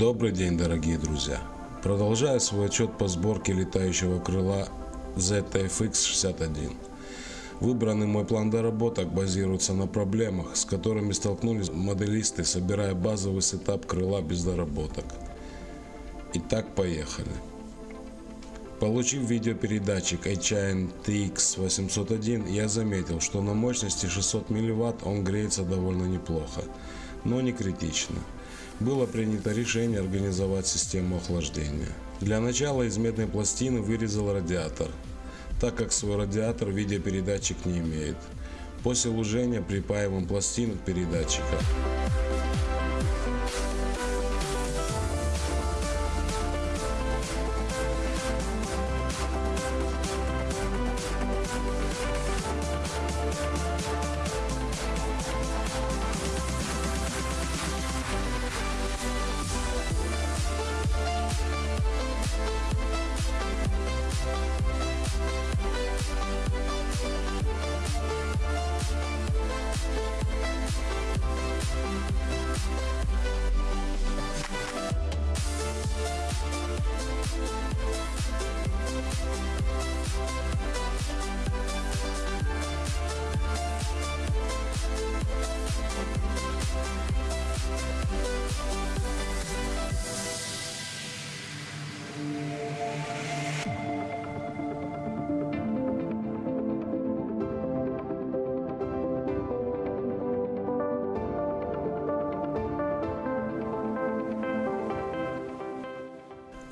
Добрый день, дорогие друзья! Продолжаю свой отчет по сборке летающего крыла ZFX-61. Выбранный мой план доработок базируется на проблемах, с которыми столкнулись моделисты, собирая базовый сетап крыла без доработок. Итак, поехали. Получив видеопередатчик HIN TX801, я заметил, что на мощности 600 мВт он греется довольно неплохо, но не критично было принято решение организовать систему охлаждения. Для начала из медной пластины вырезал радиатор, так как свой радиатор видеопередатчик не имеет. После лужения припаиваем пластину к передатчика.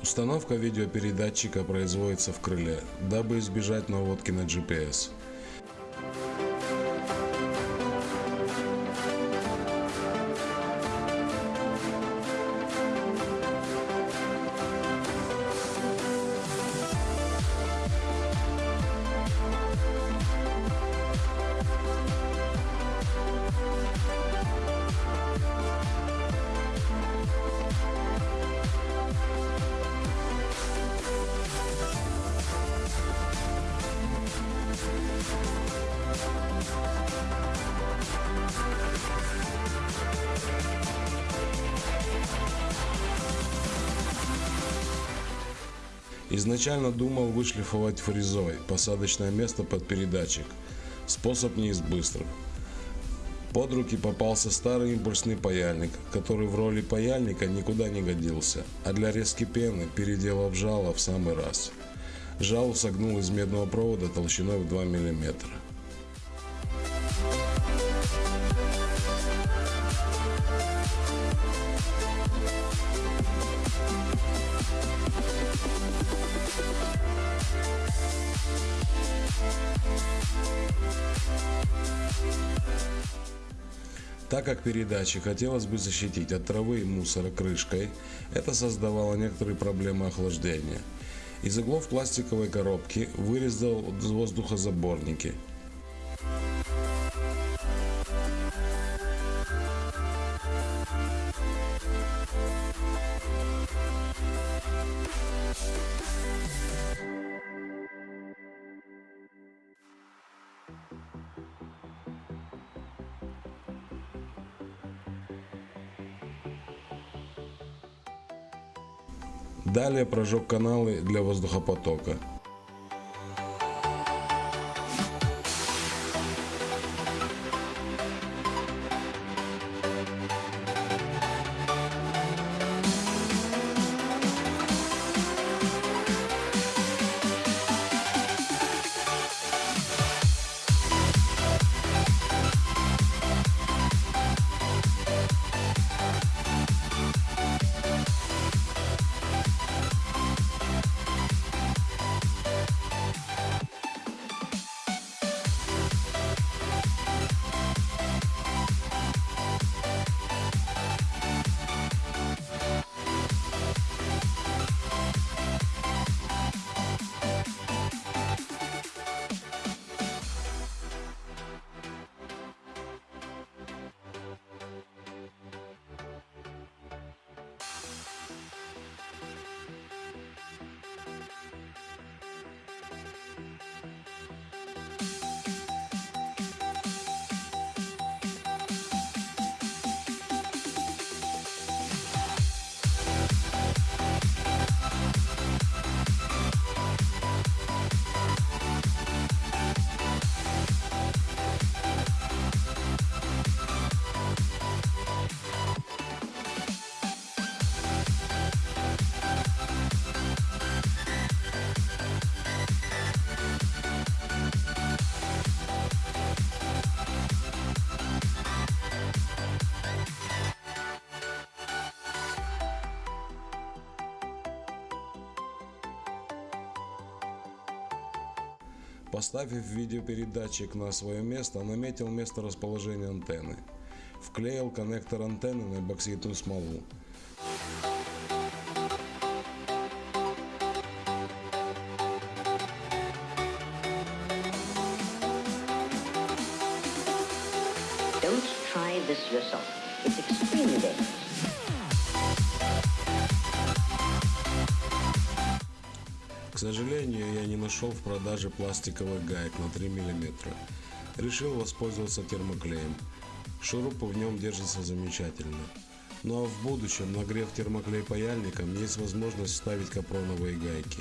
Установка видеопередатчика производится в крыле, дабы избежать наводки на GPS. Изначально думал вышлифовать фрезой посадочное место под передатчик. Способ не из быстрых. Под руки попался старый импульсный паяльник, который в роли паяльника никуда не годился, а для резки пены переделав жало в самый раз. Жало согнул из медного провода толщиной в 2 миллиметра. Так как передачи хотелось бы защитить от травы и мусора крышкой, это создавало некоторые проблемы охлаждения. Из углов пластиковой коробки вырезал воздухозаборники – Далее прожег каналы для воздухопотока. Поставив видеопередатчик на свое место, наметил место расположения антенны. Вклеил коннектор антенны на эпоксидную смолу. Сожалению, я не нашел в продаже пластиковых гаек на 3 мм. Решил воспользоваться термоклеем. Шурупы в нем держатся замечательно. Ну а в будущем, нагрев термоклей паяльником, есть возможность вставить капроновые гайки.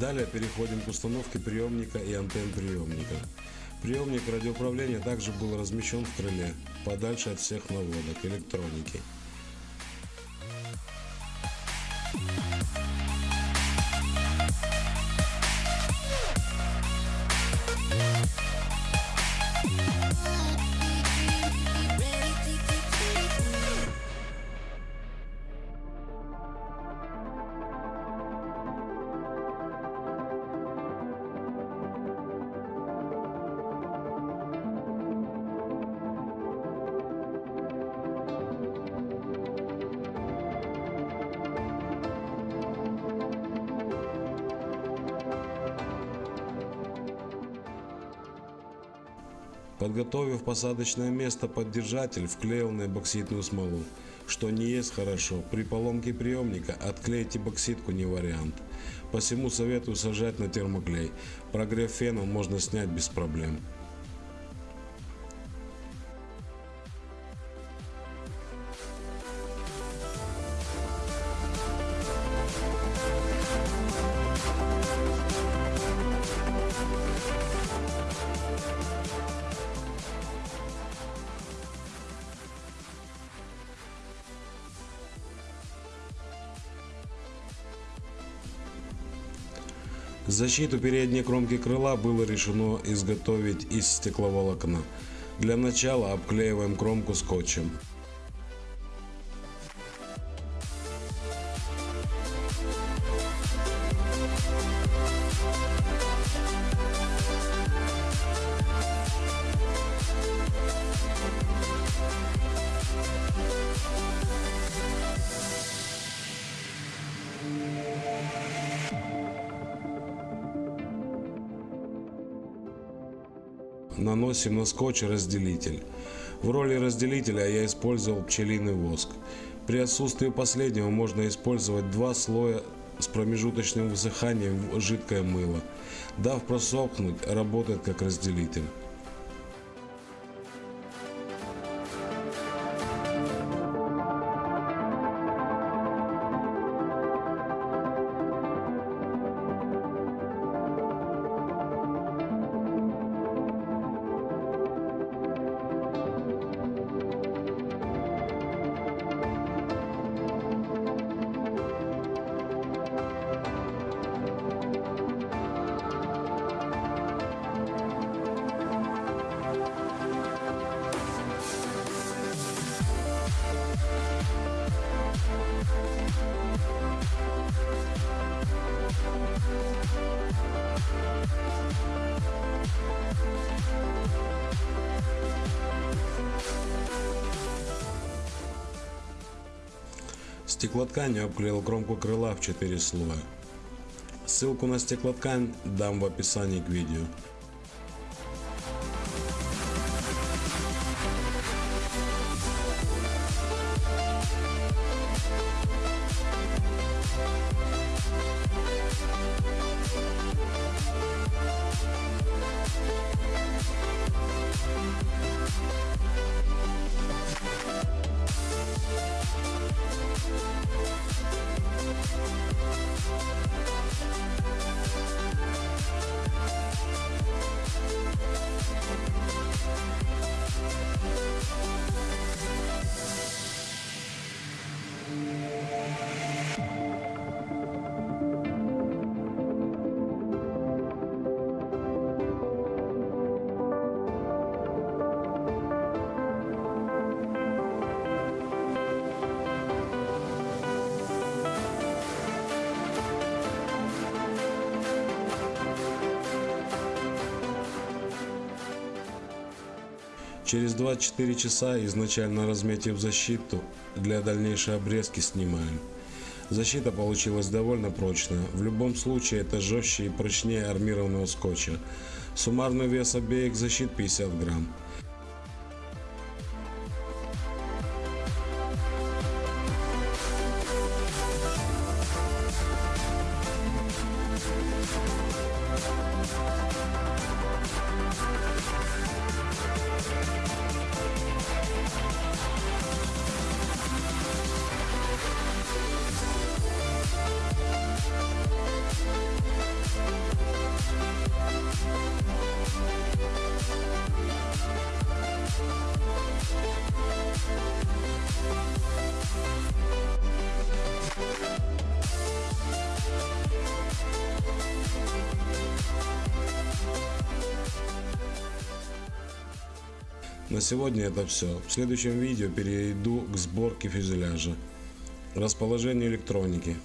Далее переходим к установке приемника и антенн приемника. Приемник радиоуправления также был размещен в крыле, подальше от всех наводок электроники. Подготовив посадочное место под держатель, вклеил на эбоксидную смолу. Что не есть хорошо, при поломке приемника отклеить эбоксидку не вариант. Посему советую сажать на термоклей. Прогрев феном можно снять без проблем. Защиту передней кромки крыла было решено изготовить из стекловолокна. Для начала обклеиваем кромку скотчем. Наносим на скотч разделитель. В роли разделителя я использовал пчелиный воск. При отсутствии последнего можно использовать два слоя с промежуточным высыханием жидкое мыло. Дав просохнуть, работает как разделитель. Стеклотканью обклеил кромку крыла в 4 слоя. Ссылку на стеклоткань дам в описании к видео. We'll be right back. Через 24 часа, изначально разметив защиту, для дальнейшей обрезки снимаем. Защита получилась довольно прочная. В любом случае это жестче и прочнее армированного скотча. Суммарный вес обеих защит 50 грамм. На сегодня это все. В следующем видео перейду к сборке фюзеляжа, расположению электроники,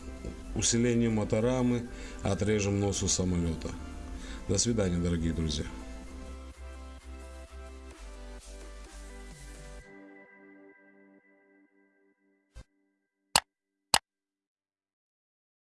усилению моторамы, отрежем носу самолета. До свидания, дорогие друзья.